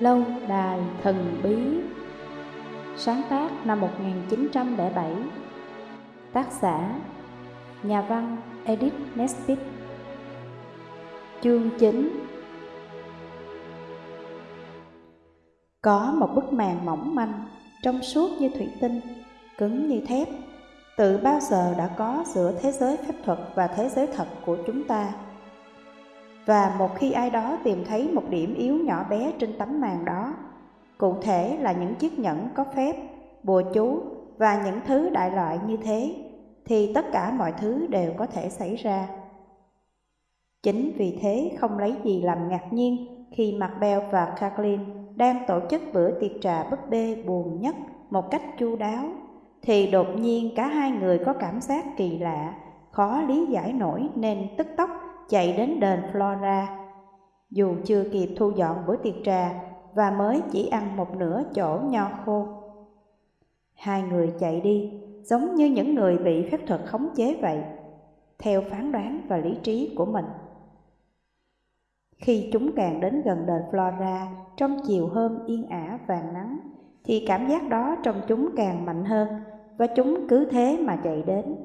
Lâu đài thần bí. Sáng tác năm 1907 Tác giả Nhà văn Edith Nesbit Chương 9 Có một bức màn mỏng manh, trong suốt như thủy tinh, cứng như thép. Từ bao giờ đã có giữa thế giới phép thuật và thế giới thật của chúng ta? Và một khi ai đó tìm thấy một điểm yếu nhỏ bé trên tấm màn đó, cụ thể là những chiếc nhẫn có phép, bùa chú và những thứ đại loại như thế, thì tất cả mọi thứ đều có thể xảy ra. Chính vì thế không lấy gì làm ngạc nhiên khi Macbeth và Kathleen đang tổ chức bữa tiệc trà búp bê buồn nhất một cách chu đáo, thì đột nhiên cả hai người có cảm giác kỳ lạ, khó lý giải nổi nên tức tốc chạy đến đền Flora. Dù chưa kịp thu dọn bữa tiệc trà và mới chỉ ăn một nửa chỗ nho khô. Hai người chạy đi giống như những người bị phép thuật khống chế vậy, theo phán đoán và lý trí của mình. Khi chúng càng đến gần đền Flora trong chiều hôm yên ả vàng nắng, thì cảm giác đó trong chúng càng mạnh hơn và chúng cứ thế mà chạy đến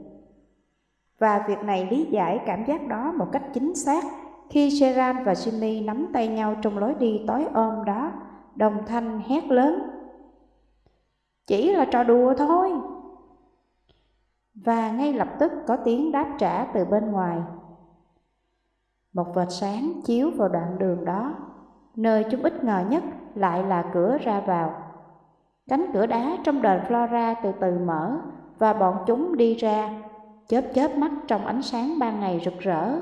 và việc này lý giải cảm giác đó một cách chính xác khi Gerard và Jimmy nắm tay nhau trong lối đi tối ôm đó, đồng thanh hét lớn. Chỉ là trò đùa thôi. Và ngay lập tức có tiếng đáp trả từ bên ngoài. Một vệt sáng chiếu vào đoạn đường đó, nơi chúng ít ngờ nhất lại là cửa ra vào. Cánh cửa đá trong đền Flora từ từ mở và bọn chúng đi ra chớp chớp mắt trong ánh sáng ban ngày rực rỡ.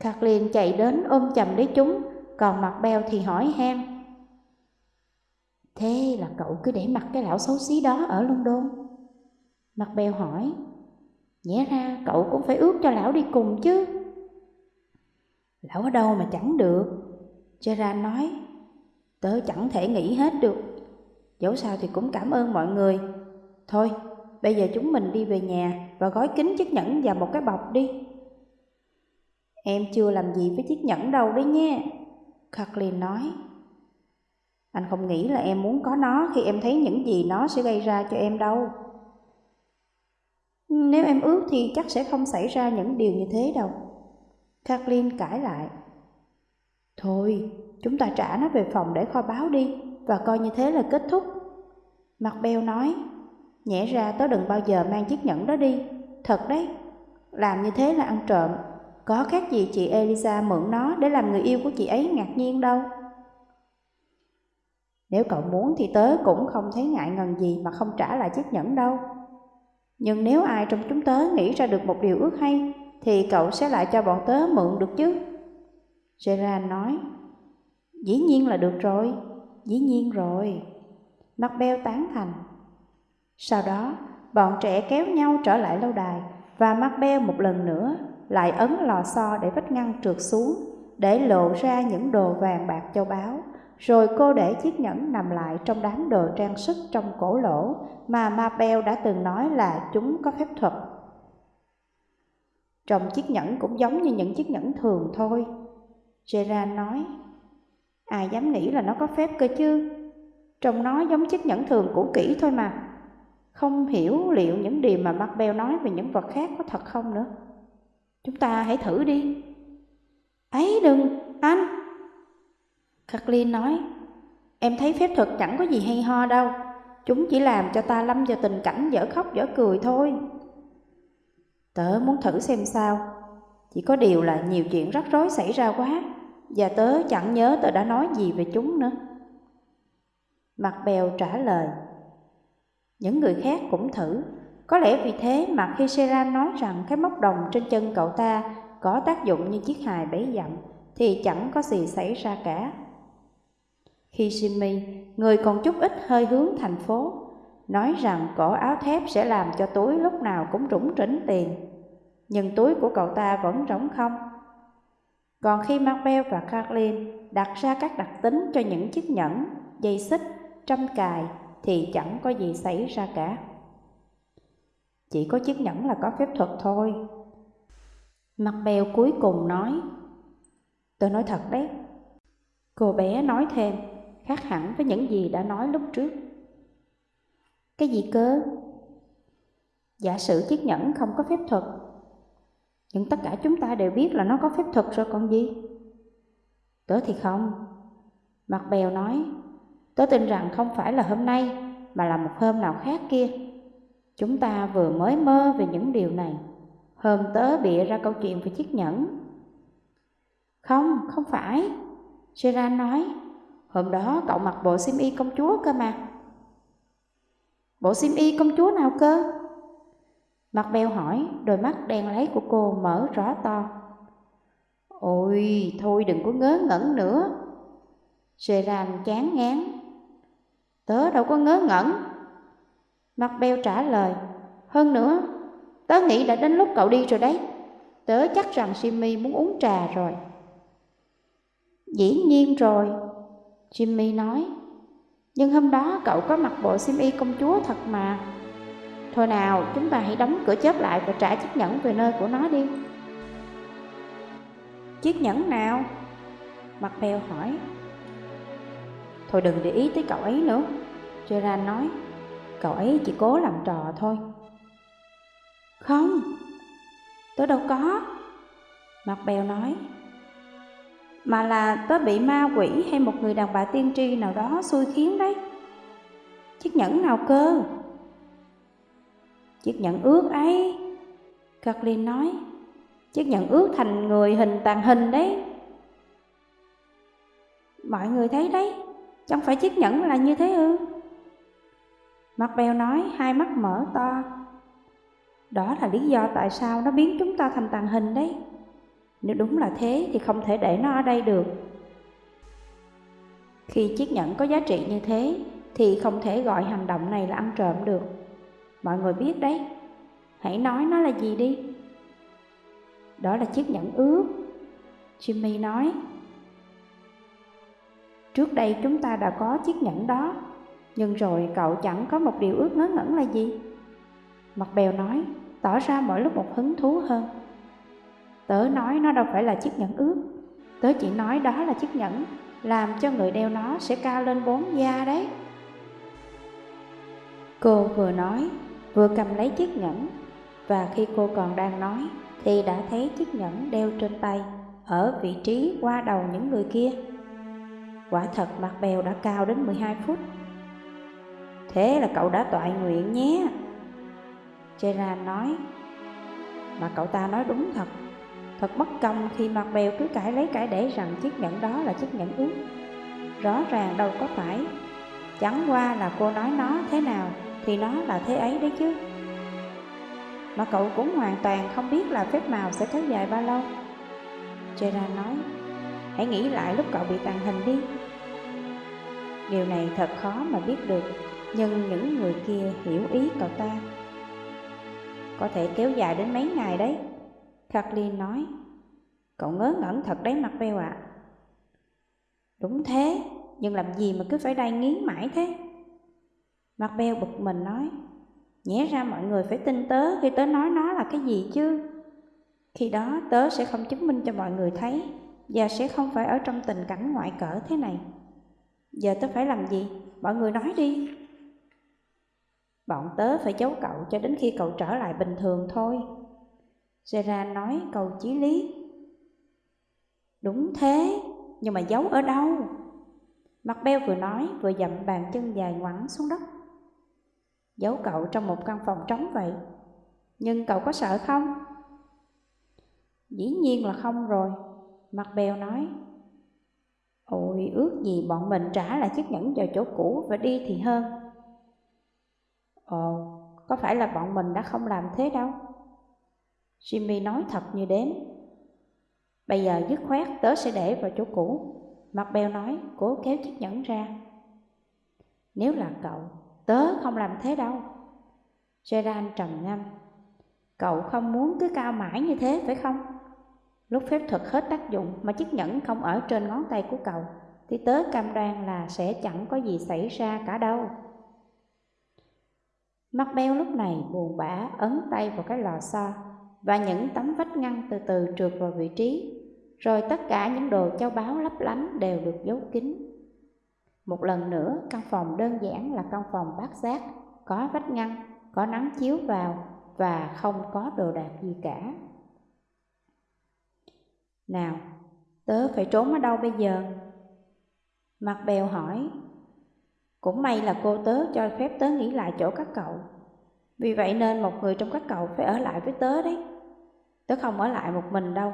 Kathleen chạy đến ôm chầm lấy chúng, còn mặt beo thì hỏi han. Thế là cậu cứ để mặt cái lão xấu xí đó ở London? Mặt beo hỏi. Nhẽ ra cậu cũng phải ước cho lão đi cùng chứ. Lão ở đâu mà chẳng được. Gerard nói. Tớ chẳng thể nghĩ hết được. Dẫu sao thì cũng cảm ơn mọi người. Thôi, bây giờ chúng mình đi về nhà và gói kín chiếc nhẫn vào một cái bọc đi. Em chưa làm gì với chiếc nhẫn đâu đấy nha, Kathleen nói. Anh không nghĩ là em muốn có nó khi em thấy những gì nó sẽ gây ra cho em đâu. Nếu em ước thì chắc sẽ không xảy ra những điều như thế đâu. Kathleen cãi lại. Thôi, chúng ta trả nó về phòng để kho báo đi và coi như thế là kết thúc. Mặt beo nói. Nhẽ ra tớ đừng bao giờ mang chiếc nhẫn đó đi. Thật đấy. Làm như thế là ăn trộm. Có khác gì chị Elisa mượn nó để làm người yêu của chị ấy ngạc nhiên đâu. Nếu cậu muốn thì tớ cũng không thấy ngại ngần gì mà không trả lại chiếc nhẫn đâu. Nhưng nếu ai trong chúng tớ nghĩ ra được một điều ước hay, Thì cậu sẽ lại cho bọn tớ mượn được chứ. Gerard nói, Dĩ nhiên là được rồi, Dĩ nhiên rồi. Macbeth tán thành sau đó, bọn trẻ kéo nhau trở lại lâu đài và Macbeth một lần nữa lại ấn lò xo để vách ngăn trượt xuống để lộ ra những đồ vàng bạc châu báu. Rồi cô để chiếc nhẫn nằm lại trong đám đồ trang sức trong cổ lỗ mà Mabel đã từng nói là chúng có phép thuật. Trong chiếc nhẫn cũng giống như những chiếc nhẫn thường thôi. Gerard nói, ai dám nghĩ là nó có phép cơ chứ? Trông nó giống chiếc nhẫn thường cũ kỹ thôi mà. Không hiểu liệu những điều mà Macbeth nói về những vật khác có thật không nữa. Chúng ta hãy thử đi. Ấy đừng, anh. Kathleen nói, em thấy phép thuật chẳng có gì hay ho đâu. Chúng chỉ làm cho ta lâm vào tình cảnh dở khóc dở cười thôi. Tớ muốn thử xem sao. Chỉ có điều là nhiều chuyện rắc rối xảy ra quá, và tớ chẳng nhớ tớ đã nói gì về chúng nữa. Mặt bèo trả lời, những người khác cũng thử. Có lẽ vì thế mà khi Sera nói rằng cái móc đồng trên chân cậu ta có tác dụng như chiếc hài bấy dặm, thì chẳng có gì xảy ra cả. Khi Jimmy, người còn chút ít hơi hướng thành phố, nói rằng cổ áo thép sẽ làm cho túi lúc nào cũng rủng rỉnh tiền, nhưng túi của cậu ta vẫn rỗng không. Còn khi Marvel và Kathleen đặt ra các đặc tính cho những chiếc nhẫn, dây xích, trăm cài thì chẳng có gì xảy ra cả. Chỉ có chiếc nhẫn là có phép thuật thôi. Mặt bèo cuối cùng nói, tôi nói thật đấy, Cô bé nói thêm, khác hẳn với những gì đã nói lúc trước. Cái gì cơ? Giả sử chiếc nhẫn không có phép thuật, nhưng tất cả chúng ta đều biết là nó có phép thuật rồi còn gì? Tớ thì không. Mặt bèo nói, tớ tin rằng không phải là hôm nay, mà là một hôm nào khác kia. Chúng ta vừa mới mơ về những điều này. Hôm tớ bịa ra câu chuyện về chiếc nhẫn. Không, không phải. Gerard nói, hôm đó cậu mặc bộ xiêm y công chúa cơ mà. Bộ xiêm y công chúa nào cơ? Mặt bèo hỏi, đôi mắt đen lấy của cô mở rõ to. Ôi, thôi đừng có ngớ ngẩn nữa. Gerard chán ngán. Tớ đâu có ngớ ngẩn. Mặt bèo trả lời, hơn nữa, tớ nghĩ đã đến lúc cậu đi rồi đấy. Tớ chắc rằng Jimmy muốn uống trà rồi. Dĩ nhiên rồi, Jimmy nói. Nhưng hôm đó cậu có mặc bộ xiêm y công chúa thật mà. Thôi nào, chúng ta hãy đóng cửa chớp lại và trả chiếc nhẫn về nơi của nó đi. Chiếc nhẫn nào? Mặt bèo hỏi. Thôi đừng để ý tới cậu ấy nữa, Gerard nói. Cậu ấy chỉ cố làm trò thôi. Không, tớ đâu có. Mặt bèo nói. Mà là tớ bị ma quỷ hay một người đàn bà tiên tri nào đó xui khiến đấy. Chiếc nhẫn nào cơ? Chiếc nhẫn ướt ấy. Kathleen nói. Chiếc nhẫn ướt thành người hình tàn hình đấy. Mọi người thấy đấy, chẳng phải chiếc nhẫn là như thế ư? Mặt bèo nói, hai mắt mở to. Đó là lý do tại sao nó biến chúng ta thành tàn hình đấy. Nếu đúng là thế thì không thể để nó ở đây được. Khi chiếc nhẫn có giá trị như thế thì không thể gọi hành động này là ăn trộm được. Mọi người biết đấy, hãy nói nó là gì đi. Đó là chiếc nhẫn ướt. Jimmy nói. Trước đây chúng ta đã có chiếc nhẫn đó, nhưng rồi cậu chẳng có một điều ước ngớ ngẩn là gì? Mặt bèo nói, tỏ ra mỗi lúc một hứng thú hơn. Tớ nói nó đâu phải là chiếc nhẫn ướt, tớ chỉ nói đó là chiếc nhẫn, làm cho người đeo nó sẽ cao lên bốn da đấy. Cô vừa nói, vừa cầm lấy chiếc nhẫn, và khi cô còn đang nói, thì đã thấy chiếc nhẫn đeo trên tay, ở vị trí qua đầu những người kia. Quả thật mặt bèo đã cao đến 12 phút. Thế là cậu đã tọa nguyện nhé. Gerard nói, mà cậu ta nói đúng thật. Thật bất công khi mặt bèo cứ cãi lấy cãi để rằng chiếc nhẫn đó là chiếc nhẫn ướt. Rõ ràng đâu có phải. Chẳng qua là cô nói nó thế nào thì nó là thế ấy đấy chứ. Mà cậu cũng hoàn toàn không biết là phép màu sẽ kéo dài bao lâu. Gerard nói, hãy nghĩ lại lúc cậu bị tàn hình đi. Điều này thật khó mà biết được, nhưng những người kia hiểu ý cậu ta. Có thể kéo dài đến mấy ngày đấy. Kathleen nói, cậu ngớ ngẩn thật đấy mặt beo ạ. À. Đúng thế, nhưng làm gì mà cứ phải đai nghiến mãi thế? Mặt beo bực mình nói, nhẽ ra mọi người phải tin tớ khi tớ nói nó là cái gì chứ. Khi đó tớ sẽ không chứng minh cho mọi người thấy và sẽ không phải ở trong tình cảnh ngoại cỡ thế này. Giờ tớ phải làm gì? Mọi người nói đi. Bọn tớ phải giấu cậu cho đến khi cậu trở lại bình thường thôi. Gerard nói cầu chí lý. Đúng thế, nhưng mà giấu ở đâu? Mặt beo vừa nói vừa dậm bàn chân dài ngoắn xuống đất. Giấu cậu trong một căn phòng trống vậy. Nhưng cậu có sợ không? Dĩ nhiên là không rồi. Mặt bèo nói. Ôi ước gì bọn mình trả lại chiếc nhẫn vào chỗ cũ và đi thì hơn. Ồ, có phải là bọn mình đã không làm thế đâu? Jimmy nói thật như đếm. Bây giờ dứt khoát tớ sẽ để vào chỗ cũ. Mặt bèo nói, cố kéo chiếc nhẫn ra. Nếu là cậu, tớ không làm thế đâu. Gerard trầm ngâm. Cậu không muốn cứ cao mãi như thế phải không? Lúc phép thuật hết tác dụng mà chiếc nhẫn không ở trên ngón tay của cậu, thì tớ cam đoan là sẽ chẳng có gì xảy ra cả đâu. Mắt beo lúc này buồn bã ấn tay vào cái lò xo và những tấm vách ngăn từ từ trượt vào vị trí. rồi tất cả những đồ châu báu lấp lánh đều được giấu kín. Một lần nữa, căn phòng đơn giản là căn phòng bát giác, có vách ngăn, có nắng chiếu vào và không có đồ đạc gì cả. Nào, tớ phải trốn ở đâu bây giờ? Mặt bèo hỏi. Cũng may là cô tớ cho phép tớ nghỉ lại chỗ các cậu. Vì vậy nên một người trong các cậu phải ở lại với tớ đấy. Tớ không ở lại một mình đâu.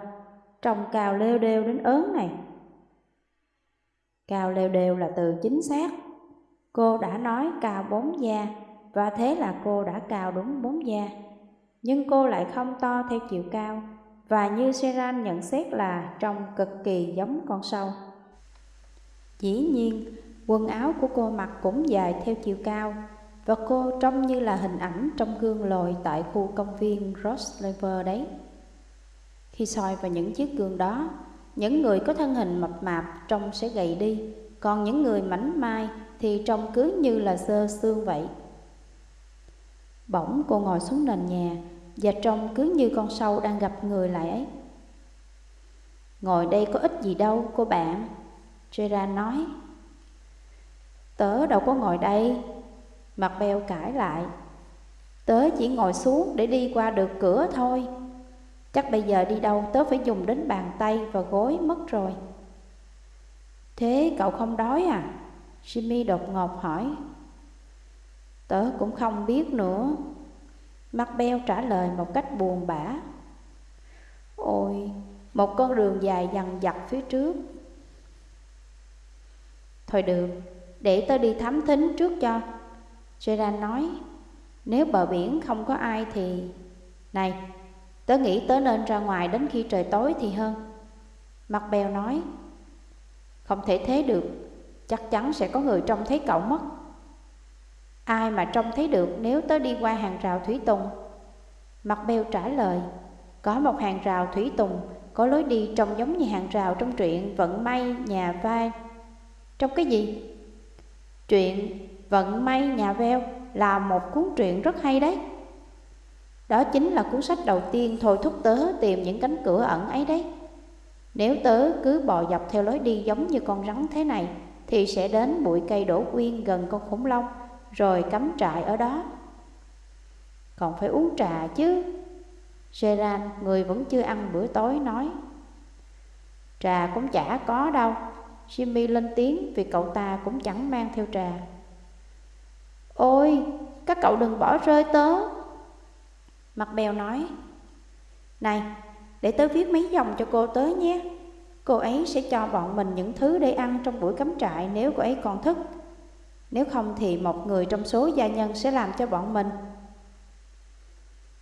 Trông cao leo đeo đến ớn này. Cao leo đeo là từ chính xác. Cô đã nói cao bốn da và thế là cô đã cao đúng bốn da. Nhưng cô lại không to theo chiều cao và như Seran nhận xét là trông cực kỳ giống con sâu. Dĩ nhiên, quần áo của cô mặc cũng dài theo chiều cao và cô trông như là hình ảnh trong gương lồi tại khu công viên Roslever đấy. Khi soi vào những chiếc gương đó, những người có thân hình mập mạp trông sẽ gầy đi, còn những người mảnh mai thì trông cứ như là sơ xương vậy. Bỗng cô ngồi xuống nền nhà và trông cứ như con sâu đang gặp người lại ấy. Ngồi đây có ích gì đâu cô bạn, Gerard nói. Tớ đâu có ngồi đây, Mặt bèo cãi lại. Tớ chỉ ngồi xuống để đi qua được cửa thôi. Chắc bây giờ đi đâu tớ phải dùng đến bàn tay và gối mất rồi. Thế cậu không đói à? Jimmy đột ngột hỏi. Tớ cũng không biết nữa. Mặt beo trả lời một cách buồn bã. Ôi, một con đường dài dằn dặt phía trước. Thôi được, để tớ đi thám thính trước cho. Gerard nói, nếu bờ biển không có ai thì... Này, tớ nghĩ tớ nên ra ngoài đến khi trời tối thì hơn. Mặt bèo nói, không thể thế được, chắc chắn sẽ có người trông thấy cậu mất. Ai mà trông thấy được nếu tớ đi qua hàng rào thủy tùng? Mặt bèo trả lời, có một hàng rào thủy tùng có lối đi trông giống như hàng rào trong truyện Vận may nhà vai. Trong cái gì? Truyện Vận may nhà veo là một cuốn truyện rất hay đấy. Đó chính là cuốn sách đầu tiên thôi thúc tớ tìm những cánh cửa ẩn ấy đấy. Nếu tớ cứ bò dọc theo lối đi giống như con rắn thế này, thì sẽ đến bụi cây đổ quyên gần con khủng long, rồi cắm trại ở đó. Còn phải uống trà chứ. Gerard, người vẫn chưa ăn bữa tối, nói. Trà cũng chả có đâu. Jimmy lên tiếng vì cậu ta cũng chẳng mang theo trà. Ôi, các cậu đừng bỏ rơi tớ Mặt bèo nói Này, để tớ viết mấy dòng cho cô tớ nhé Cô ấy sẽ cho bọn mình những thứ để ăn trong buổi cắm trại nếu cô ấy còn thức nếu không thì một người trong số gia nhân sẽ làm cho bọn mình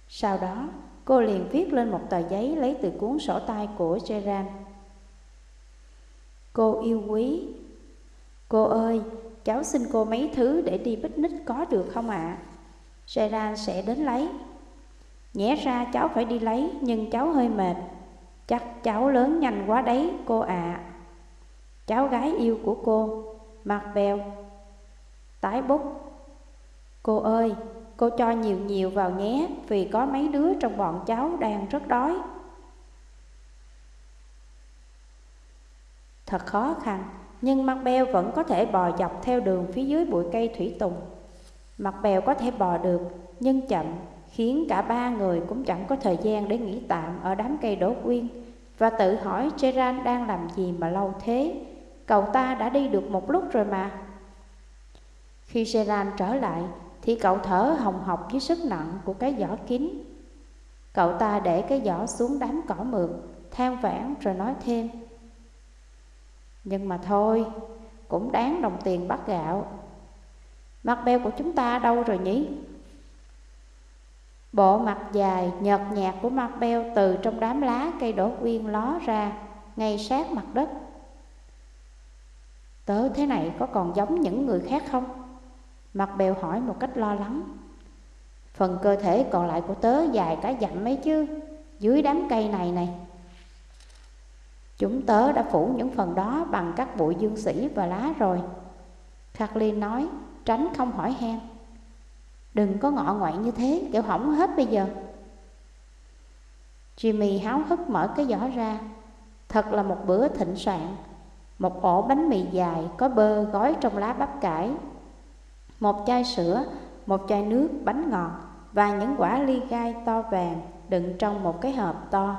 Sau đó, cô liền viết lên một tờ giấy lấy từ cuốn sổ tay của Gerard Cô yêu quý Cô ơi, cháu xin cô mấy thứ để đi picnic có được không ạ? À? Gerard sẽ đến lấy. Nhẽ ra cháu phải đi lấy nhưng cháu hơi mệt. Chắc cháu lớn nhanh quá đấy cô ạ. À. Cháu gái yêu của cô, mặt bèo, tái bút. Cô ơi, cô cho nhiều nhiều vào nhé vì có mấy đứa trong bọn cháu đang rất đói. Thật khó khăn nhưng mặt bèo vẫn có thể bò dọc theo đường phía dưới bụi cây thủy tùng. Mặt bèo có thể bò được, nhưng chậm, khiến cả ba người cũng chẳng có thời gian để nghỉ tạm ở đám cây đổ quyên và tự hỏi Gerard đang làm gì mà lâu thế. Cậu ta đã đi được một lúc rồi mà. Khi Seran trở lại thì cậu thở hồng hộc dưới sức nặng của cái giỏ kín. Cậu ta để cái giỏ xuống đám cỏ mượt, than vãn rồi nói thêm. Nhưng mà thôi, cũng đáng đồng tiền bắt gạo. Mặt beo của chúng ta đâu rồi nhỉ? Bộ mặt dài, nhợt nhạt của mặt beo từ trong đám lá cây đổ quyên ló ra, ngay sát mặt đất. Tớ thế này có còn giống những người khác không? Mặt bèo hỏi một cách lo lắng. Phần cơ thể còn lại của tớ dài cả dặm mấy chứ, dưới đám cây này này. Chúng tớ đã phủ những phần đó bằng các bụi dương sĩ và lá rồi. Kathleen nói, tránh không hỏi han. Đừng có ngọ ngoại như thế, kiểu hỏng hết bây giờ. Jimmy háo hức mở cái giỏ ra. Thật là một bữa thịnh soạn Một ổ bánh mì dài có bơ gói trong lá bắp cải một chai sữa, một chai nước, bánh ngọt Và những quả ly gai to vàng đựng trong một cái hộp to.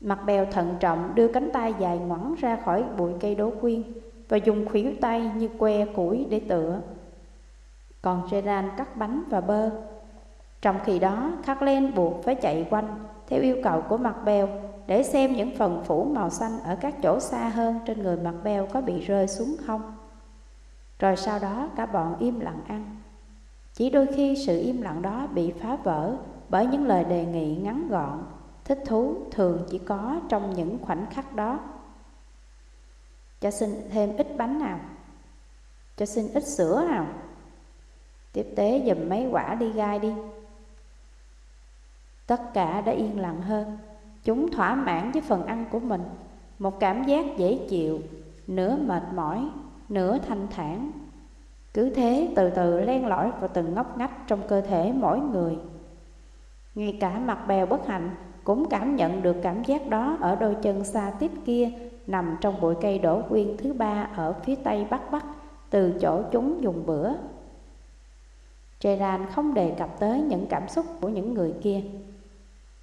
Mặt bèo thận trọng đưa cánh tay dài ngoẵng ra khỏi bụi cây đố quyên Và dùng khuỷu tay như que củi để tựa. Còn Gerard cắt bánh và bơ. Trong khi đó, Kathleen buộc phải chạy quanh theo yêu cầu của mặt bèo để xem những phần phủ màu xanh ở các chỗ xa hơn trên người mặt bèo có bị rơi xuống không. Rồi sau đó cả bọn im lặng ăn. Chỉ đôi khi sự im lặng đó bị phá vỡ bởi những lời đề nghị ngắn gọn, thích thú thường chỉ có trong những khoảnh khắc đó. Cho xin thêm ít bánh nào, cho xin ít sữa nào. Tiếp tế dùm mấy quả đi gai đi. Tất cả đã yên lặng hơn Chúng thỏa mãn với phần ăn của mình Một cảm giác dễ chịu Nửa mệt mỏi Nửa thanh thản. Cứ thế từ từ len lỏi vào từng ngóc ngách Trong cơ thể mỗi người. Ngay cả mặt bèo bất hạnh Cũng cảm nhận được cảm giác đó Ở đôi chân xa tít kia Nằm trong bụi cây đổ quyên thứ ba Ở phía tây bắc bắc Từ chỗ chúng dùng bữa. Gerard không đề cập tới những cảm xúc của những người kia.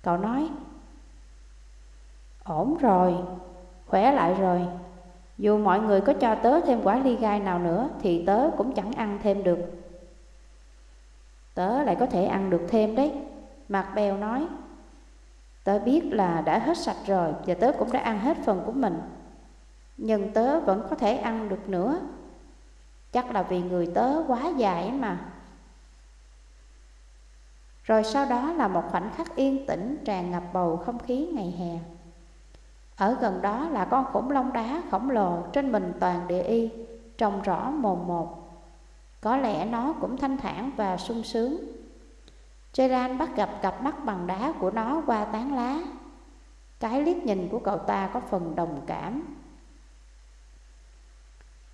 Cậu nói Ổn rồi, khỏe lại rồi. Dù mọi người có cho tớ thêm quả ly gai nào nữa, Thì tớ cũng chẳng ăn thêm được. Tớ lại có thể ăn được thêm đấy. Mạc Bèo nói, Tớ biết là đã hết sạch rồi Và tớ cũng đã ăn hết phần của mình. Nhưng tớ vẫn có thể ăn được nữa. Chắc là vì người tớ quá dài mà. Rồi sau đó là một khoảnh khắc yên tĩnh, tràn ngập bầu không khí ngày hè. Ở gần đó là con khủng long đá khổng lồ trên mình toàn địa y Trông rõ mồm một Có lẽ nó cũng thanh thản và sung sướng Gerard bắt gặp cặp mắt bằng đá của nó qua tán lá Cái liếc nhìn của cậu ta có phần đồng cảm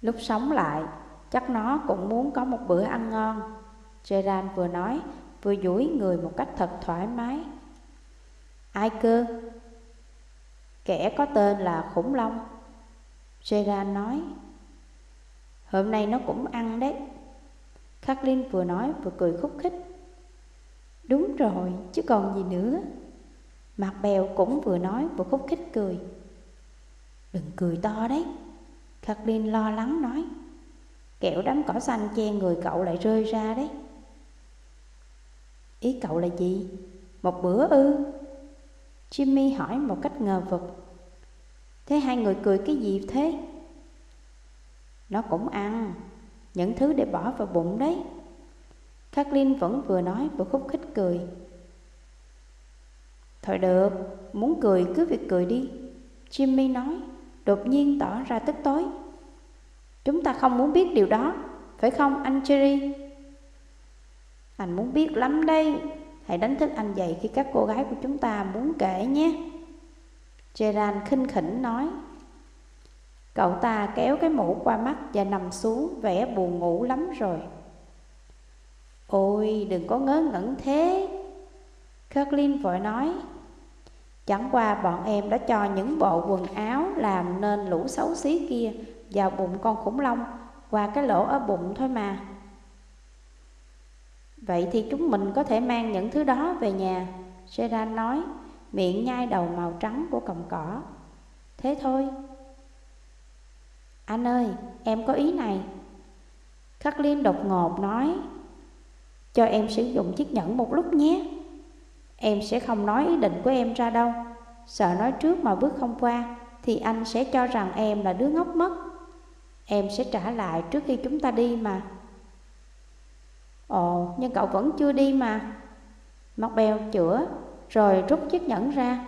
Lúc sống lại, chắc nó cũng muốn có một bữa ăn ngon Gerard vừa nói vừa duỗi người một cách thật thoải mái. Ai cơ? Kẻ có tên là khủng long. Gerard nói. Hôm nay nó cũng ăn đấy. Kathleen vừa nói vừa cười khúc khích. Đúng rồi, chứ còn gì nữa. Mặt bèo cũng vừa nói vừa khúc khích cười. Đừng cười to đấy. Kathleen lo lắng nói. Kẹo đám cỏ xanh che người cậu lại rơi ra đấy. Ý cậu là gì? Một bữa ư? Jimmy hỏi một cách ngờ vực. Thế hai người cười cái gì thế? Nó cũng ăn Những thứ để bỏ vào bụng đấy. Kathleen vẫn vừa nói vừa khúc khích cười. Thôi được, muốn cười cứ việc cười đi Jimmy nói Đột nhiên tỏ ra tức tối. Chúng ta không muốn biết điều đó Phải không anh Cherry? Anh muốn biết lắm đây. Hãy đánh thức anh dậy khi các cô gái của chúng ta muốn kể nhé. Gerard khinh khỉnh nói, Cậu ta kéo cái mũ qua mắt và nằm xuống, vẻ buồn ngủ lắm rồi. Ôi, đừng có ngớ ngẩn thế Kirklin vội nói. Chẳng qua bọn em đã cho những bộ quần áo làm nên lũ xấu xí kia vào bụng con khủng long, qua cái lỗ ở bụng thôi mà. Vậy thì chúng mình có thể mang những thứ đó về nhà. Seran nói Miệng nhai đầu màu trắng của cọng cỏ. Thế thôi. Anh ơi, em có ý này. Kathleen đột ngột nói Cho em sử dụng chiếc nhẫn một lúc nhé. Em sẽ không nói ý định của em ra đâu. Sợ nói trước mà bước không qua Thì anh sẽ cho rằng em là đứa ngốc mất. Em sẽ trả lại trước khi chúng ta đi mà. Ồ, nhưng cậu vẫn chưa đi mà. Mặt bèo chữa Rồi rút chiếc nhẫn ra.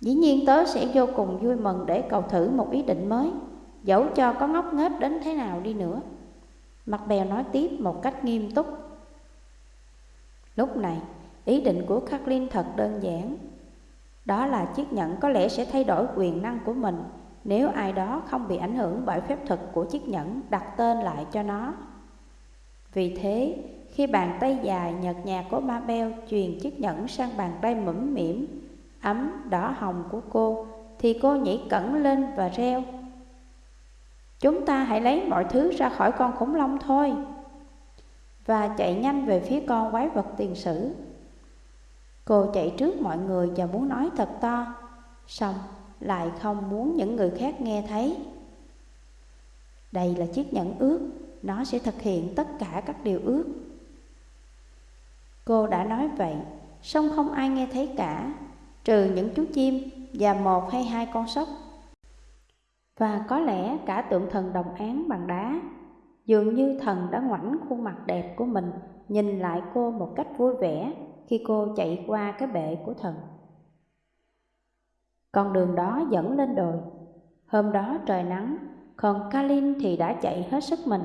Dĩ nhiên tớ sẽ vô cùng vui mừng Để cậu thử một ý định mới Dẫu cho có ngốc nghếch đến thế nào đi nữa. Mặt bèo nói tiếp một cách nghiêm túc. Lúc này, ý định của Kathleen thật đơn giản. Đó là chiếc nhẫn có lẽ sẽ thay đổi quyền năng của mình Nếu ai đó không bị ảnh hưởng bởi phép thuật của chiếc nhẫn đặt tên lại cho nó vì thế, khi bàn tay dài nhợt nhạt của Mabel truyền chiếc nhẫn sang bàn tay mũm mỉm, ấm, đỏ hồng của cô, thì cô nhảy cẩn lên và reo. Chúng ta hãy lấy mọi thứ ra khỏi con khủng long thôi. Và chạy nhanh về phía con quái vật tiền sử. Cô chạy trước mọi người và muốn nói thật to, xong lại không muốn những người khác nghe thấy. Đây là chiếc nhẫn ước, nó sẽ thực hiện tất cả các điều ước. Cô đã nói vậy, song không ai nghe thấy cả, trừ những chú chim và một hay hai con sóc. Và có lẽ cả tượng thần đồng án bằng đá, dường như thần đã ngoảnh khuôn mặt đẹp của mình nhìn lại cô một cách vui vẻ khi cô chạy qua cái bệ của thần. Con đường đó dẫn lên đồi. Hôm đó trời nắng, còn Kalin thì đã chạy hết sức mình.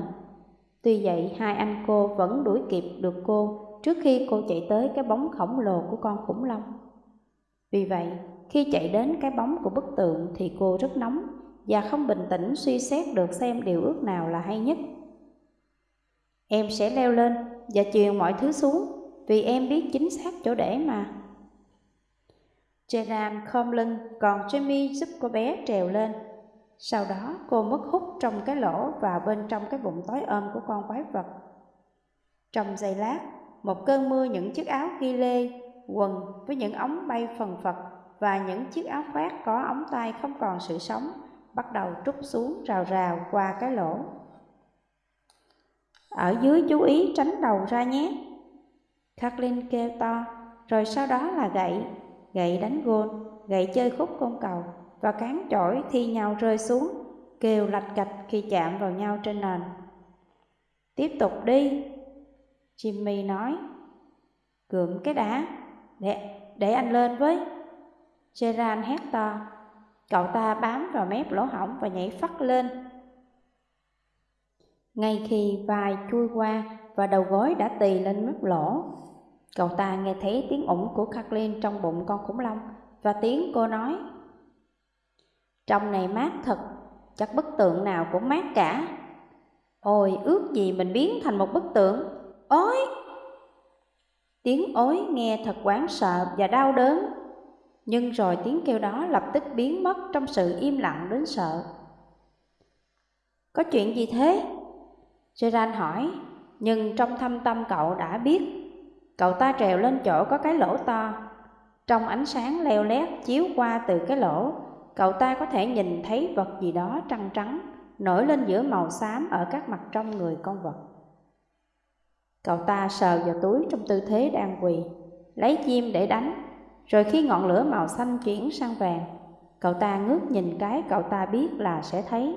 Tuy vậy, hai anh cô vẫn đuổi kịp được cô trước khi cô chạy tới cái bóng khổng lồ của con khủng long. Vì vậy, khi chạy đến cái bóng của bức tượng thì cô rất nóng và không bình tĩnh suy xét được xem điều ước nào là hay nhất. Em sẽ leo lên và truyền mọi thứ xuống vì em biết chính xác chỗ để mà. Gerard khom lưng, còn Jamie giúp cô bé trèo lên. Sau đó cô mất hút trong cái lỗ và bên trong cái bụng tối ôm của con quái vật. Trong giây lát, một cơn mưa những chiếc áo ghi lê, quần với những ống bay phần phật và những chiếc áo khoác có ống tay không còn sự sống bắt đầu trút xuống rào rào qua cái lỗ. Ở dưới chú ý tránh đầu ra nhé. Kathleen kêu to, rồi sau đó là gậy gậy đánh gôn, gậy chơi khúc côn cầu và cán chổi thi nhau rơi xuống, kêu lạch cạch khi chạm vào nhau trên nền. Tiếp tục đi, Jimmy nói. Gượng cái đá, để, để anh lên với. Gerard hét to, cậu ta bám vào mép lỗ hỏng và nhảy phắt lên. Ngay khi vai chui qua và đầu gối đã tì lên mép lỗ, Cậu ta nghe thấy tiếng ủng của Kathleen trong bụng con khủng long và tiếng cô nói trong này mát thật, chắc bức tượng nào cũng mát cả. Ôi ước gì mình biến thành một bức tượng. Ôi! Tiếng ối nghe thật quán sợ và đau đớn. Nhưng rồi tiếng kêu đó lập tức biến mất trong sự im lặng đến sợ. Có chuyện gì thế? Gerard hỏi Nhưng trong thâm tâm cậu đã biết. Cậu ta trèo lên chỗ có cái lỗ to. Trong ánh sáng leo lét chiếu qua từ cái lỗ Cậu ta có thể nhìn thấy vật gì đó trăng trắng Nổi lên giữa màu xám ở các mặt trong người con vật Cậu ta sờ vào túi trong tư thế đang quỳ Lấy chim để đánh Rồi khi ngọn lửa màu xanh chuyển sang vàng Cậu ta ngước nhìn cái cậu ta biết là sẽ thấy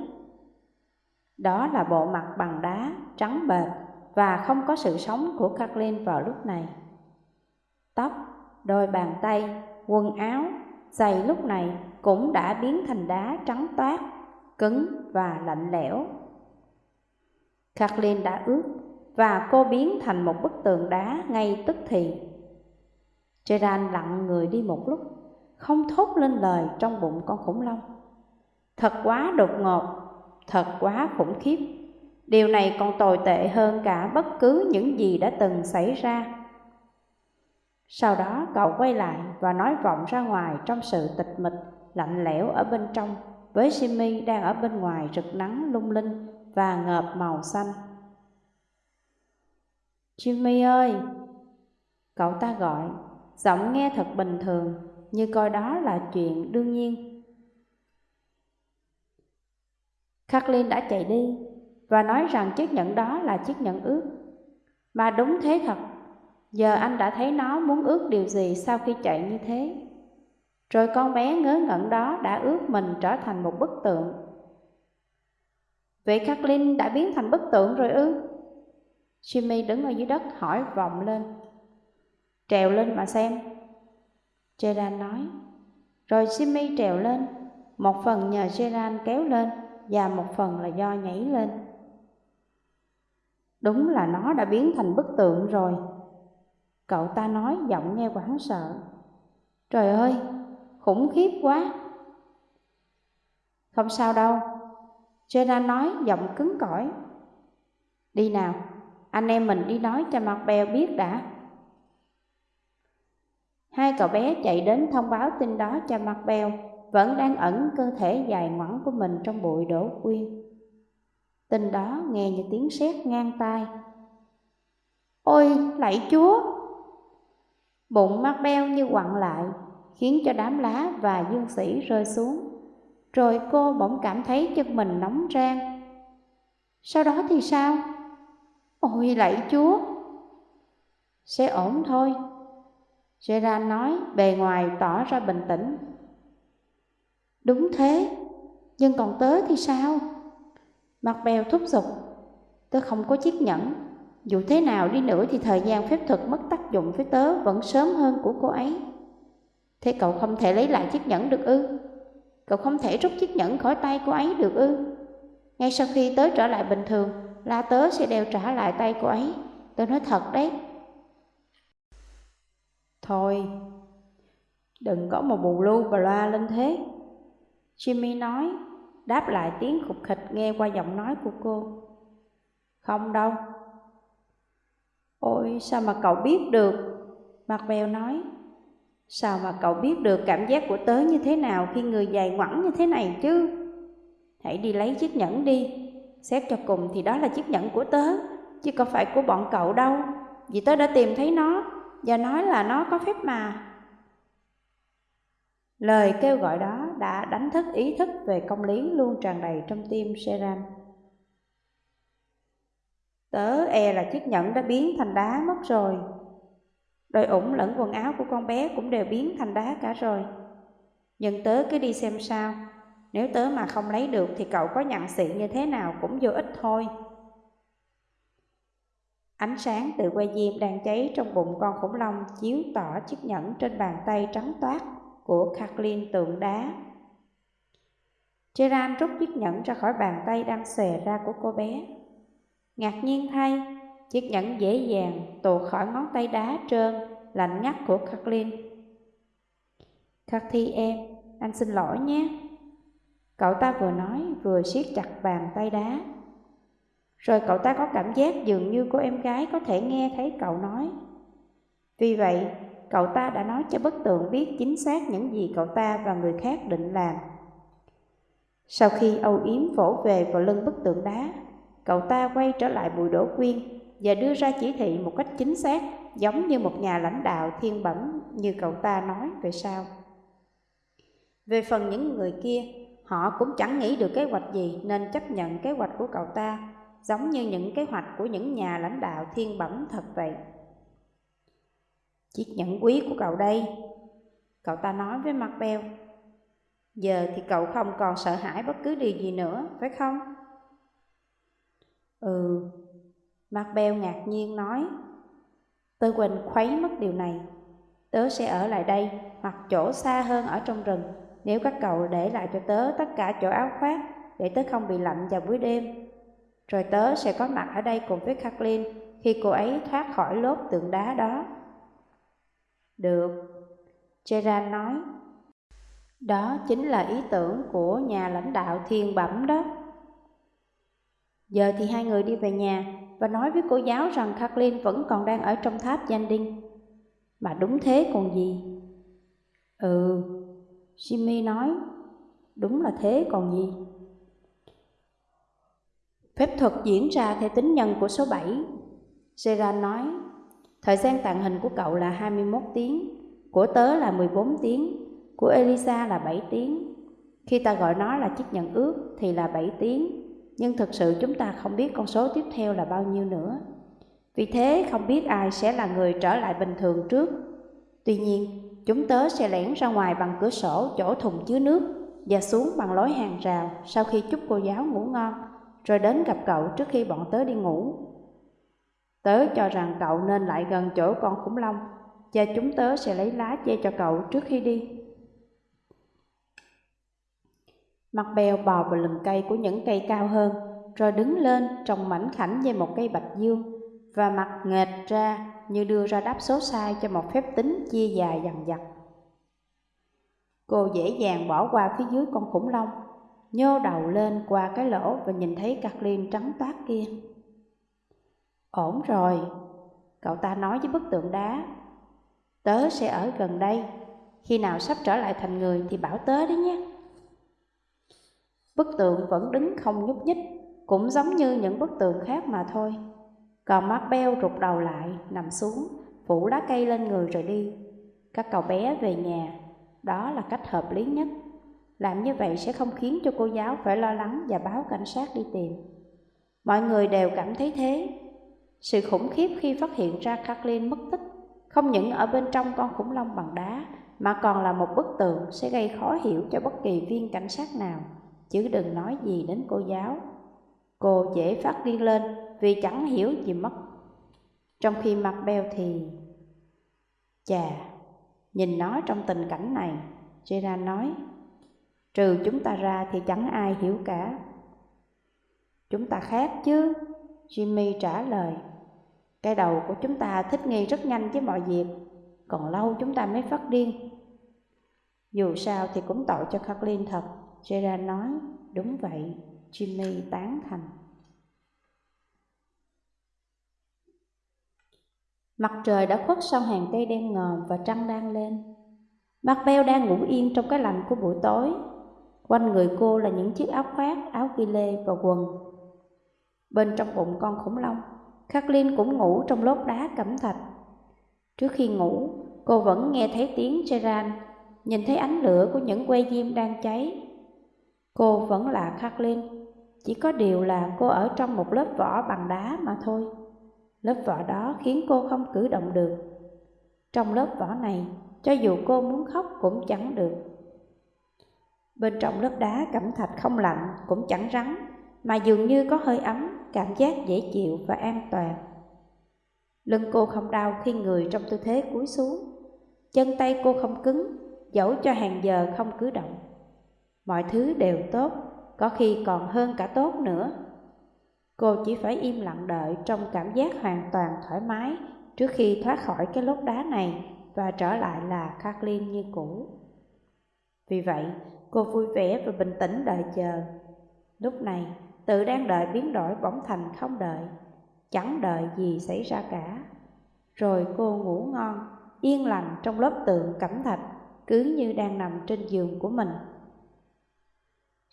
Đó là bộ mặt bằng đá, trắng bệt và không có sự sống của Kathleen vào lúc này. Tóc, đôi bàn tay, quần áo, giày lúc này cũng đã biến thành đá trắng toát, cứng và lạnh lẽo. Kathleen đã ướt và cô biến thành một bức tường đá ngay tức thì. Gerard lặng người đi một lúc, không thốt lên lời trong bụng con khủng long. Thật quá đột ngột, thật quá khủng khiếp. Điều này còn tồi tệ hơn cả bất cứ những gì đã từng xảy ra. Sau đó cậu quay lại và nói vọng ra ngoài trong sự tịch mịch, lạnh lẽo ở bên trong, với Jimmy đang ở bên ngoài rực nắng lung linh và ngợp màu xanh. Jimmy ơi! Cậu ta gọi, giọng nghe thật bình thường, như coi đó là chuyện đương nhiên. Kathleen đã chạy đi, và nói rằng chiếc nhẫn đó là chiếc nhẫn ướt, Mà đúng thế thật, giờ anh đã thấy nó muốn ước điều gì sau khi chạy như thế. Rồi con bé ngớ ngẩn đó đã ước mình trở thành một bức tượng. Vậy Kathleen đã biến thành bức tượng rồi ư? Jimmy đứng ở dưới đất hỏi vọng lên. Trèo lên mà xem. Gerard nói. Rồi Jimmy trèo lên, một phần nhờ Gerard kéo lên và một phần là do nhảy lên. Đúng là nó đã biến thành bức tượng rồi Cậu ta nói giọng nghe hoảng sợ Trời ơi, khủng khiếp quá Không sao đâu Jenna nói giọng cứng cỏi Đi nào, anh em mình đi nói cho mặt bèo biết đã Hai cậu bé chạy đến thông báo tin đó cho mặt bèo vẫn đang ẩn cơ thể dài ngoẳng của mình trong bụi đổ quyên. Tin đó nghe như tiếng sét ngang tai. Ôi, lạy chúa! Bụng mắt beo như quặn lại, khiến cho đám lá và dương sĩ rơi xuống. Rồi cô bỗng cảm thấy chân mình nóng rang. Sau đó thì sao? Ôi lạy chúa! Sẽ ổn thôi. Gerard nói bề ngoài tỏ ra bình tĩnh. Đúng thế, nhưng còn tớ thì sao? Mặt bèo thúc giục, tớ không có chiếc nhẫn. Dù thế nào đi nữa thì thời gian phép thuật mất tác dụng với tớ vẫn sớm hơn của cô ấy. Thế cậu không thể lấy lại chiếc nhẫn được ư? Cậu không thể rút chiếc nhẫn khỏi tay cô ấy được ư? Ngay sau khi tớ trở lại bình thường, la tớ sẽ đeo trả lại tay cô ấy. Tớ nói thật đấy. Thôi, đừng có một bù lu bà loa lên thế. Jimmy nói, đáp lại tiếng khục khịch nghe qua giọng nói của cô. Không đâu. Ôi, sao mà cậu biết được? Mặt bèo nói. Sao mà cậu biết được cảm giác của tớ như thế nào khi người dài ngoẳng như thế này chứ? Hãy đi lấy chiếc nhẫn đi. Xét cho cùng thì đó là chiếc nhẫn của tớ, chứ không phải của bọn cậu đâu. Vì tớ đã tìm thấy nó và nói là nó có phép mà. Lời kêu gọi đó đã đánh thức ý thức về công lý luôn tràn đầy trong tim Seram. Tớ e là chiếc nhẫn đã biến thành đá mất rồi. Đôi ủng lẫn quần áo của con bé cũng đều biến thành đá cả rồi. Nhưng tớ cứ đi xem sao. Nếu tớ mà không lấy được thì cậu có nhận xị như thế nào cũng vô ích thôi. Ánh sáng từ que diêm đang cháy trong bụng con khủng long chiếu tỏ chiếc nhẫn trên bàn tay trắng toát của Kathleen tượng đá. Gerard rút chiếc nhẫn ra khỏi bàn tay đang xòe ra của cô bé. Ngạc nhiên thay, chiếc nhẫn dễ dàng tuột khỏi ngón tay đá trơn, lạnh ngắt của Kathleen. Kathy em, anh xin lỗi nhé. Cậu ta vừa nói vừa siết chặt bàn tay đá. Rồi cậu ta có cảm giác dường như cô em gái có thể nghe thấy cậu nói. Vì vậy, cậu ta đã nói cho bức tượng biết chính xác những gì cậu ta và người khác định làm. Sau khi âu yếm vỗ về vào lưng bức tượng đá, cậu ta quay trở lại bụi đổ quyên và đưa ra chỉ thị một cách chính xác giống như một nhà lãnh đạo thiên bẩm như cậu ta nói về sau. Về phần những người kia, họ cũng chẳng nghĩ được kế hoạch gì nên chấp nhận kế hoạch của cậu ta, giống như những kế hoạch của những nhà lãnh đạo thiên bẩm thật vậy. Chiếc nhẫn quý của cậu đây, cậu ta nói với mặt beo. Giờ thì cậu không còn sợ hãi bất cứ điều gì nữa, phải không? Ừ, mặt beo ngạc nhiên nói. Tôi quên khuấy mất điều này. Tớ sẽ ở lại đây hoặc chỗ xa hơn ở trong rừng nếu các cậu để lại cho tớ tất cả chỗ áo khoác để tớ không bị lạnh vào buổi đêm. Rồi tớ sẽ có mặt ở đây cùng với Kathleen khi cô ấy thoát khỏi lốp tượng đá đó. Được, Gerard nói. Đó chính là ý tưởng của nhà lãnh đạo thiên bẩm đó. Giờ thì hai người đi về nhà và nói với cô giáo rằng Kathleen vẫn còn đang ở trong tháp danh đinh. Mà đúng thế còn gì? Ừ, Jimmy nói, đúng là thế còn gì? Phép thuật diễn ra theo tính nhân của số 7. Gerard nói, thời gian tàng hình của cậu là 21 tiếng, của tớ là 14 tiếng, của Elisa là 7 tiếng. Khi ta gọi nó là chiếc nhận ước thì là 7 tiếng, nhưng thực sự chúng ta không biết con số tiếp theo là bao nhiêu nữa. Vì thế không biết ai sẽ là người trở lại bình thường trước. Tuy nhiên, chúng tớ sẽ lẻn ra ngoài bằng cửa sổ chỗ thùng chứa nước và xuống bằng lối hàng rào sau khi chúc cô giáo ngủ ngon, rồi đến gặp cậu trước khi bọn tớ đi ngủ. Tớ cho rằng cậu nên lại gần chỗ con khủng long và chúng tớ sẽ lấy lá che cho cậu trước khi đi. Mặt bèo bò vào lùm cây của những cây cao hơn, rồi đứng lên trồng mảnh khảnh như một cây bạch dương và mặt nghệch ra như đưa ra đáp số sai cho một phép tính chia dài dằn dặt. Cô dễ dàng bỏ qua phía dưới con khủng long, nhô đầu lên qua cái lỗ và nhìn thấy Kathleen trắng toát kia. Ổn rồi, cậu ta nói với bức tượng đá. Tớ sẽ ở gần đây, khi nào sắp trở lại thành người thì bảo tớ đấy nhé. Bức tượng vẫn đứng không nhúc nhích, cũng giống như những bức tượng khác mà thôi. Còn mắt beo rụt đầu lại, nằm xuống, phủ lá cây lên người rồi đi. Các cậu bé về nhà, đó là cách hợp lý nhất. Làm như vậy sẽ không khiến cho cô giáo phải lo lắng và báo cảnh sát đi tìm. Mọi người đều cảm thấy thế. Sự khủng khiếp khi phát hiện ra Kathleen mất tích không những ở bên trong con khủng long bằng đá mà còn là một bức tượng sẽ gây khó hiểu cho bất kỳ viên cảnh sát nào, chứ đừng nói gì đến cô giáo. Cô dễ phát điên lên vì chẳng hiểu gì mất. Trong khi mặt beo thì... Chà, nhìn nó trong tình cảnh này, Gerard nói, trừ chúng ta ra thì chẳng ai hiểu cả. Chúng ta khác chứ, Jimmy trả lời. Cái đầu của chúng ta thích nghi rất nhanh với mọi việc, còn lâu chúng ta mới phát điên. Dù sao thì cũng tội cho Kathleen thật, Gerard nói, đúng vậy, Jimmy tán thành. Mặt trời đã khuất sau hàng cây đen ngòm và trăng đang lên. Macbeth đang ngủ yên trong cái lạnh của buổi tối. Quanh người cô là những chiếc áo khoác, áo ghi lê và quần. Bên trong bụng con khủng long, Kathleen cũng ngủ trong lốt đá cẩm thạch. Trước khi ngủ, cô vẫn nghe thấy tiếng Gerard, nhìn thấy ánh lửa của những que diêm đang cháy. Cô vẫn là Kathleen, chỉ có điều là cô ở trong một lớp vỏ bằng đá mà thôi. Lớp vỏ đó khiến cô không cử động được. Trong lớp vỏ này, cho dù cô muốn khóc cũng chẳng được. Bên trong lớp đá cẩm thạch không lạnh cũng chẳng rắn, mà dường như có hơi ấm, cảm giác dễ chịu và an toàn. Lưng cô không đau khi người trong tư thế cúi xuống, chân tay cô không cứng, dẫu cho hàng giờ không cử động. Mọi thứ đều tốt, có khi còn hơn cả tốt nữa. Cô chỉ phải im lặng đợi trong cảm giác hoàn toàn thoải mái trước khi thoát khỏi cái lốt đá này và trở lại là Kathleen như cũ. Vì vậy, cô vui vẻ và bình tĩnh đợi chờ. Lúc này, tự đang đợi biến đổi bỗng thành không đợi, chẳng đợi gì xảy ra cả. Rồi cô ngủ ngon, yên lành trong lớp tượng cẩm thạch, cứ như đang nằm trên giường của mình.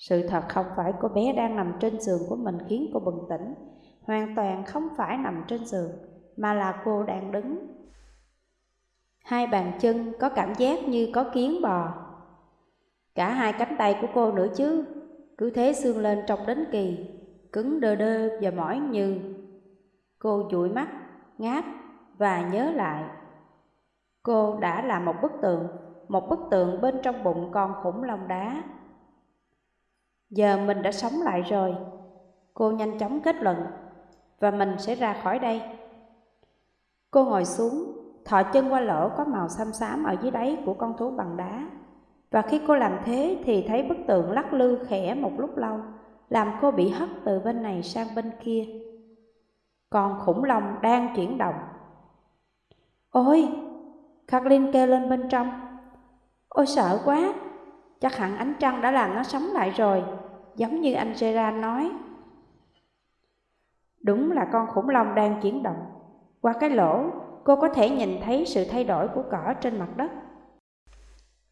Sự thật không phải cô bé đang nằm trên giường của mình khiến cô bừng tỉnh, hoàn toàn không phải nằm trên giường, mà là cô đang đứng. Hai bàn chân có cảm giác như có kiến bò. Cả hai cánh tay của cô nữa chứ, cứ thế xương lên trong đến kỳ, cứng đơ đơ và mỏi như. Cô dụi mắt, ngáp và nhớ lại. Cô đã là một bức tượng, một bức tượng bên trong bụng con khủng long đá. Giờ mình đã sống lại rồi. Cô nhanh chóng kết luận, và mình sẽ ra khỏi đây. Cô ngồi xuống, thọ chân qua lỗ có màu xám xám ở dưới đáy của con thú bằng đá. Và khi cô làm thế thì thấy bức tượng lắc lư khẽ một lúc lâu, làm cô bị hất từ bên này sang bên kia. Còn khủng long đang chuyển động. Ôi! Kathleen kêu lên bên trong. Ôi sợ quá! Chắc hẳn ánh trăng đã làm nó sống lại rồi, giống như anh Gerard nói. Đúng là con khủng long đang chuyển động. Qua cái lỗ, cô có thể nhìn thấy sự thay đổi của cỏ trên mặt đất.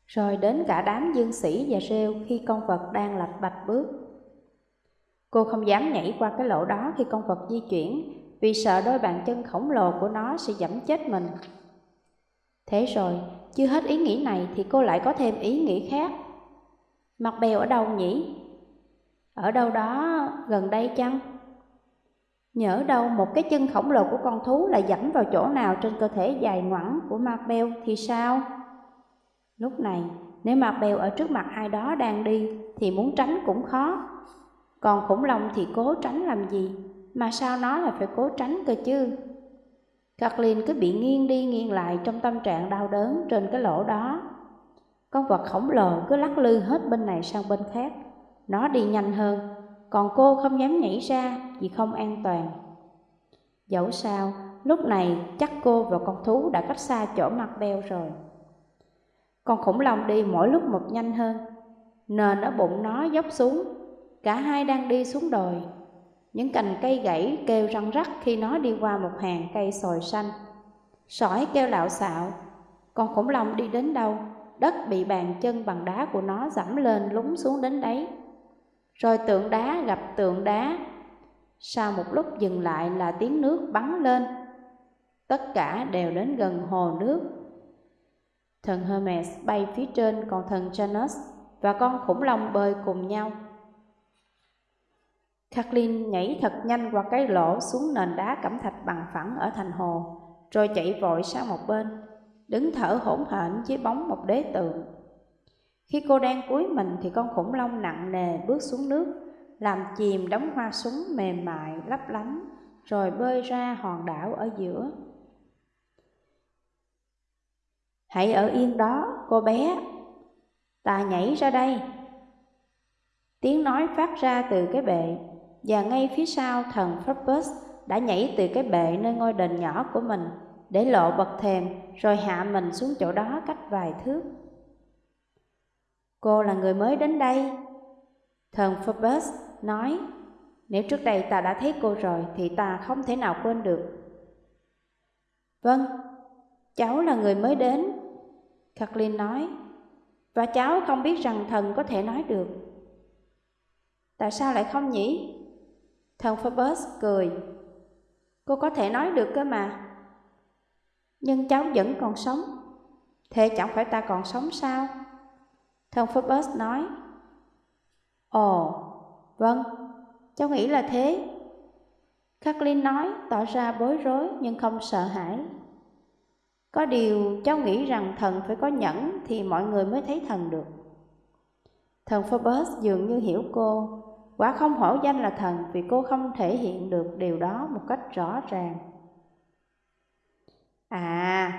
Rồi đến cả đám dương sĩ và rêu khi con vật đang lạch bạch bước. Cô không dám nhảy qua cái lỗ đó khi con vật di chuyển vì sợ đôi bàn chân khổng lồ của nó sẽ dẫm chết mình. Thế rồi, chưa hết ý nghĩ này thì cô lại có thêm ý nghĩ khác. Mặt bèo ở đâu nhỉ? Ở đâu đó gần đây chăng? Nhỡ đâu một cái chân khổng lồ của con thú lại dẫm vào chỗ nào trên cơ thể dài ngoẳng của Marbell thì sao? Lúc này, nếu Marbell ở trước mặt ai đó đang đi thì muốn tránh cũng khó. Còn khủng long thì cố tránh làm gì, mà sao nó là phải cố tránh cơ chứ? Kathleen cứ bị nghiêng đi nghiêng lại trong tâm trạng đau đớn trên cái lỗ đó. Con vật khổng lồ cứ lắc lư hết bên này sang bên khác. Nó đi nhanh hơn, còn cô không dám nhảy ra vì không an toàn. Dẫu sao, lúc này chắc cô và con thú đã cách xa chỗ mặt beo rồi. Con khủng long đi mỗi lúc một nhanh hơn, nền ở bụng nó dốc xuống, cả hai đang đi xuống đồi. Những cành cây gãy kêu răng rắc khi nó đi qua một hàng cây sồi xanh. Sỏi kêu lạo xạo, con khủng long đi đến đâu đất bị bàn chân bằng đá của nó dẫm lên lún xuống đến đấy. Rồi tượng đá gặp tượng đá. Sau một lúc dừng lại là tiếng nước bắn lên. Tất cả đều đến gần hồ nước. Thần Hermes bay phía trên còn thần Janus và con khủng long bơi cùng nhau. Kathleen nhảy thật nhanh qua cái lỗ xuống nền đá cẩm thạch bằng phẳng ở thành hồ, rồi chạy vội sang một bên, đứng thở hổn hển dưới bóng một đế tượng. Khi cô đang cúi mình thì con khủng long nặng nề bước xuống nước, làm chìm đống hoa súng mềm mại lấp lánh, rồi bơi ra hòn đảo ở giữa. Hãy ở yên đó, cô bé. Ta nhảy ra đây. Tiếng nói phát ra từ cái bệ, và ngay phía sau thần Phoebus đã nhảy từ cái bệ nơi ngôi đền nhỏ của mình để lộ bậc thềm rồi hạ mình xuống chỗ đó cách vài thước. Cô là người mới đến đây. Thần Phobos nói, nếu trước đây ta đã thấy cô rồi thì ta không thể nào quên được. Vâng, cháu là người mới đến. Kathleen nói, và cháu không biết rằng thần có thể nói được. Tại sao lại không nhỉ? Thần Phobos cười. Cô có thể nói được cơ mà. Nhưng cháu vẫn còn sống. Thế chẳng phải ta còn sống sao? Thần Phobos nói. Ồ, vâng, cháu nghĩ là thế. Kathleen nói tỏ ra bối rối nhưng không sợ hãi. Có điều cháu nghĩ rằng thần phải có nhẫn thì mọi người mới thấy thần được. Thần Phobos dường như hiểu cô Quả không hổ danh là thần vì cô không thể hiện được điều đó một cách rõ ràng. À,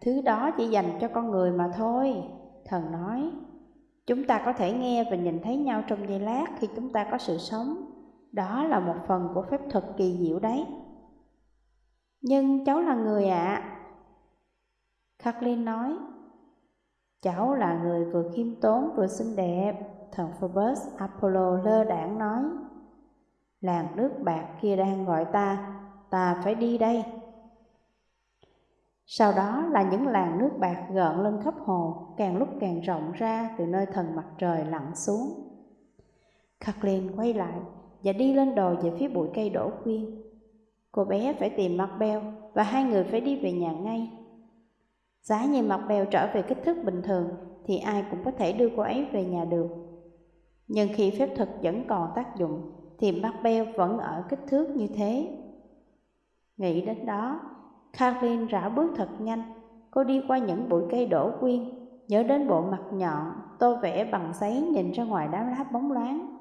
thứ đó chỉ dành cho con người mà thôi, thần nói. Chúng ta có thể nghe và nhìn thấy nhau trong giây lát khi chúng ta có sự sống. Đó là một phần của phép thuật kỳ diệu đấy. Nhưng cháu là người ạ. À. Kathleen nói. Cháu là người vừa khiêm tốn vừa xinh đẹp thần Phobos Apollo lơ đảng nói Làng nước bạc kia đang gọi ta, ta phải đi đây sau đó là những làng nước bạc gợn lên khắp hồ Càng lúc càng rộng ra từ nơi thần mặt trời lặn xuống Kathleen quay lại và đi lên đồi về phía bụi cây đổ khuyên Cô bé phải tìm mặt beo và hai người phải đi về nhà ngay Giá như mặt beo trở về kích thước bình thường thì ai cũng có thể đưa cô ấy về nhà được. Nhưng khi phép thuật vẫn còn tác dụng thì mặt beo vẫn ở kích thước như thế. Nghĩ đến đó, Kathleen rảo bước thật nhanh, cô đi qua những bụi cây đổ quyên, nhớ đến bộ mặt nhọn, tô vẽ bằng giấy nhìn ra ngoài đám lá bóng loáng.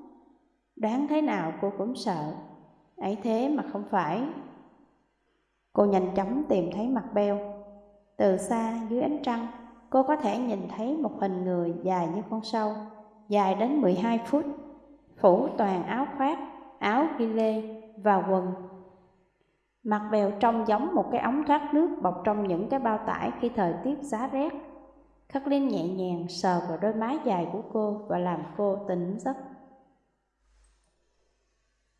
Đoán thế nào cô cũng sợ, ấy thế mà không phải. Cô nhanh chóng tìm thấy mặt beo. Từ xa dưới ánh trăng, cô có thể nhìn thấy một hình người dài như con sâu dài đến 12 phút, phủ toàn áo khoác, áo ghi lê và quần. Mặt bèo trông giống một cái ống thoát nước bọc trong những cái bao tải khi thời tiết giá rét. Khắc Linh nhẹ nhàng sờ vào đôi má dài của cô và làm cô tỉnh giấc.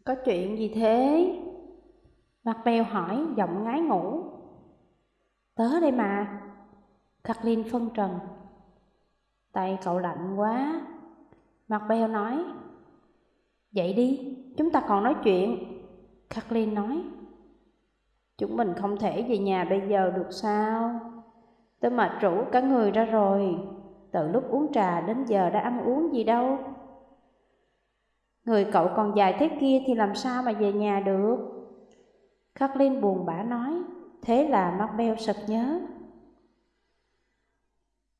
Có chuyện gì thế? Mặt bèo hỏi giọng ngái ngủ. Tớ đây mà. Khắc Linh phân trần. Tay cậu lạnh quá, Mặt beo nói Dậy đi, chúng ta còn nói chuyện Kathleen nói Chúng mình không thể về nhà bây giờ được sao? Tớ mệt rủ cả người ra rồi. Từ lúc uống trà đến giờ đã ăn uống gì đâu. Người cậu còn dài thế kia thì làm sao mà về nhà được? Kathleen buồn bã nói Thế là mắt beo sực nhớ.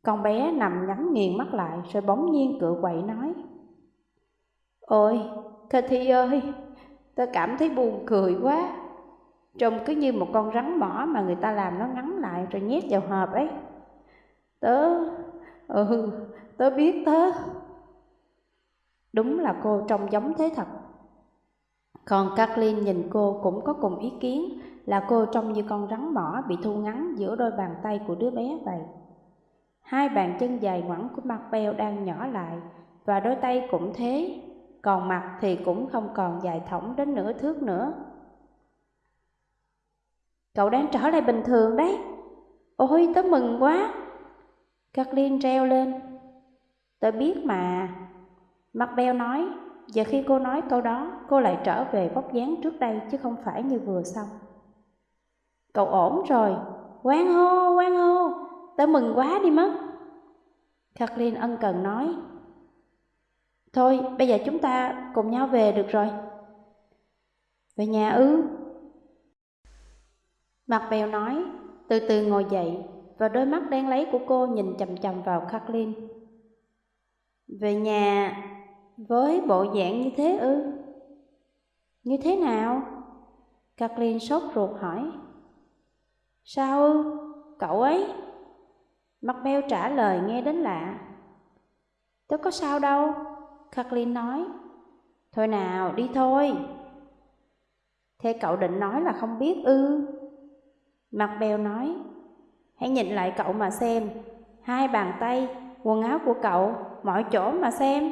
Con bé nằm nhắm nghiền mắt lại rồi bỗng nhiên cựa quậy nói Ôi, Cathy ơi, tớ cảm thấy buồn cười quá. Trông cứ như một con rắn mỏ mà người ta làm nó ngắn lại rồi nhét vào hộp ấy. Tớ, ừ, tớ biết tớ. Đúng là cô trông giống thế thật. Còn Kathleen nhìn cô cũng có cùng ý kiến là cô trông như con rắn mỏ bị thu ngắn giữa đôi bàn tay của đứa bé vậy. Hai bàn chân dài ngoẳng của mặt beo đang nhỏ lại và đôi tay cũng thế, còn mặt thì cũng không còn dài thõng đến nửa thước nữa. Cậu đang trở lại bình thường đấy. Ôi, tớ mừng quá. Kathleen reo lên. Tôi biết mà. Macbeth nói, giờ khi cô nói câu đó, cô lại trở về vóc dáng trước đây chứ không phải như vừa xong. Cậu ổn rồi, quan hô, quan hô, tớ mừng quá đi mất. Kathleen ân cần nói. Thôi, bây giờ chúng ta cùng nhau về được rồi. Về nhà ư? Mặt bèo nói, từ từ ngồi dậy và đôi mắt đen lấy của cô nhìn chầm chầm vào Kathleen. Về nhà với bộ dạng như thế ư? Như thế nào? Kathleen sốt ruột hỏi. Sao ư? Cậu ấy? Mặt bèo trả lời nghe đến lạ. Tớ có sao đâu, Kathleen nói. Thôi nào, đi thôi. Thế cậu định nói là không biết ư? Mặt bèo nói, hãy nhìn lại cậu mà xem, hai bàn tay, quần áo của cậu, mọi chỗ mà xem.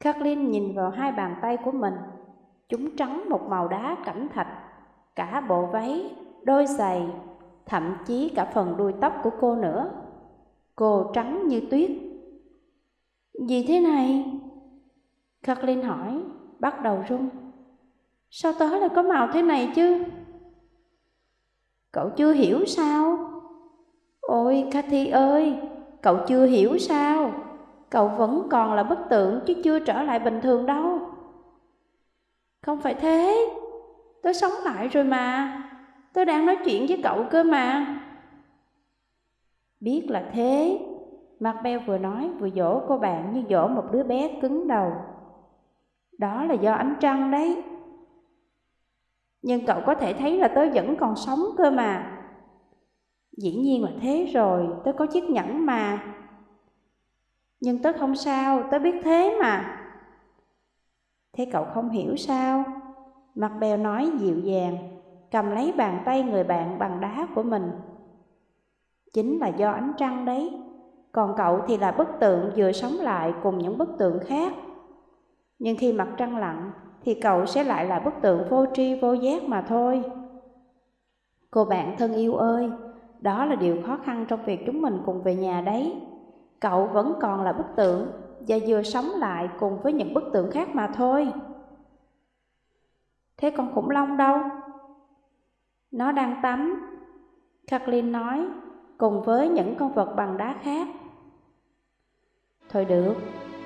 Kathleen nhìn vào hai bàn tay của mình, chúng trắng một màu đá cẩm thạch, cả bộ váy, đôi giày, thậm chí cả phần đuôi tóc của cô nữa. Cô trắng như tuyết. Gì thế này? Kathleen hỏi, bắt đầu run. Sao tớ lại có màu thế này chứ? Cậu chưa hiểu sao? Ôi Cathy ơi, cậu chưa hiểu sao? Cậu vẫn còn là bức tượng chứ chưa trở lại bình thường đâu. Không phải thế, tôi sống lại rồi mà, tôi đang nói chuyện với cậu cơ mà. Biết là thế, Macbeth vừa nói vừa dỗ cô bạn như dỗ một đứa bé cứng đầu. Đó là do ánh trăng đấy. Nhưng cậu có thể thấy là tớ vẫn còn sống cơ mà. Dĩ nhiên là thế rồi, tớ có chiếc nhẫn mà. Nhưng tớ không sao, tớ biết thế mà. Thế cậu không hiểu sao? Mặt bèo nói dịu dàng, cầm lấy bàn tay người bạn bằng đá của mình. Chính là do ánh trăng đấy, còn cậu thì là bức tượng vừa sống lại cùng những bức tượng khác. Nhưng khi mặt trăng lặn thì cậu sẽ lại là bức tượng vô tri vô giác mà thôi. Cô bạn thân yêu ơi, đó là điều khó khăn trong việc chúng mình cùng về nhà đấy. Cậu vẫn còn là bức tượng và vừa sống lại cùng với những bức tượng khác mà thôi. Thế con khủng long đâu? Nó đang tắm, Kathleen nói, cùng với những con vật bằng đá khác. Thôi được,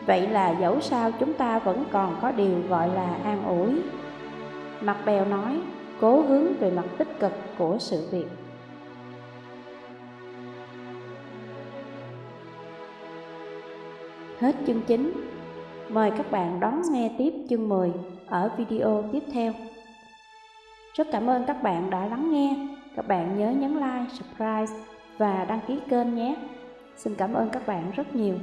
Vậy là dẫu sao chúng ta vẫn còn có điều gọi là an ủi. Mặt bèo nói, cố hướng về mặt tích cực của sự việc. Hết chương 9. Mời các bạn đón nghe tiếp chương 10 ở video tiếp theo. Rất cảm ơn các bạn đã lắng nghe. Các bạn nhớ nhấn like, subscribe và đăng ký kênh nhé. Xin cảm ơn các bạn rất nhiều.